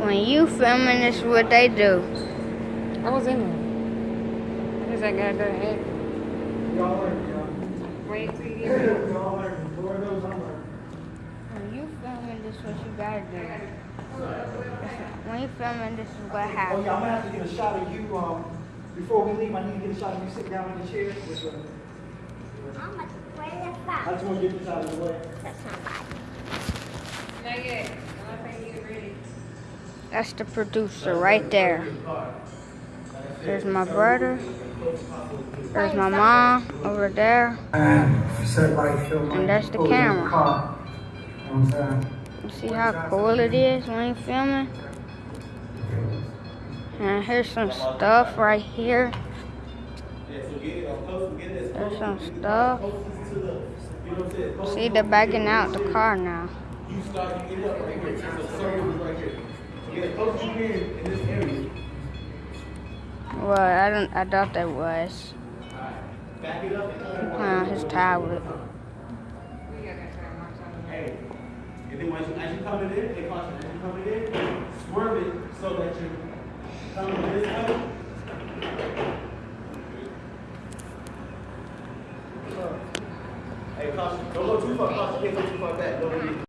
When you filming, this is what they do. I was in there. What is that guy doing? Hey, Y'all y'all. Wait till you get. Y'all learn. Four of those I'm. When you filming, this is what you gotta do. When you filming, this is what happens. Oh, yeah, I'm gonna have to get a shot of you, um, before we leave, I need to get a shot of you sitting down in the chair. I'm gonna play the I just wanna get this out of the way. That's not bad. Not yet. I'm not you get ready. That's the producer right there. There's my brother. There's my mom over there. And that's the camera. You see how cool it is when you're filming? And here's some stuff right here. There's some stuff. See, they're backing out the car now. You start, you end up right here. The circle is right here. So get as close as you can in this area. Well, I don't. I thought that was. Back it up and He playing on his tablet. We got that time. I'm telling you. Hey. And then once you, as you come in, caution, as you come in, swerve it so that you come this way. Hey, caution, don't go too far, caution, can't go too far back, don't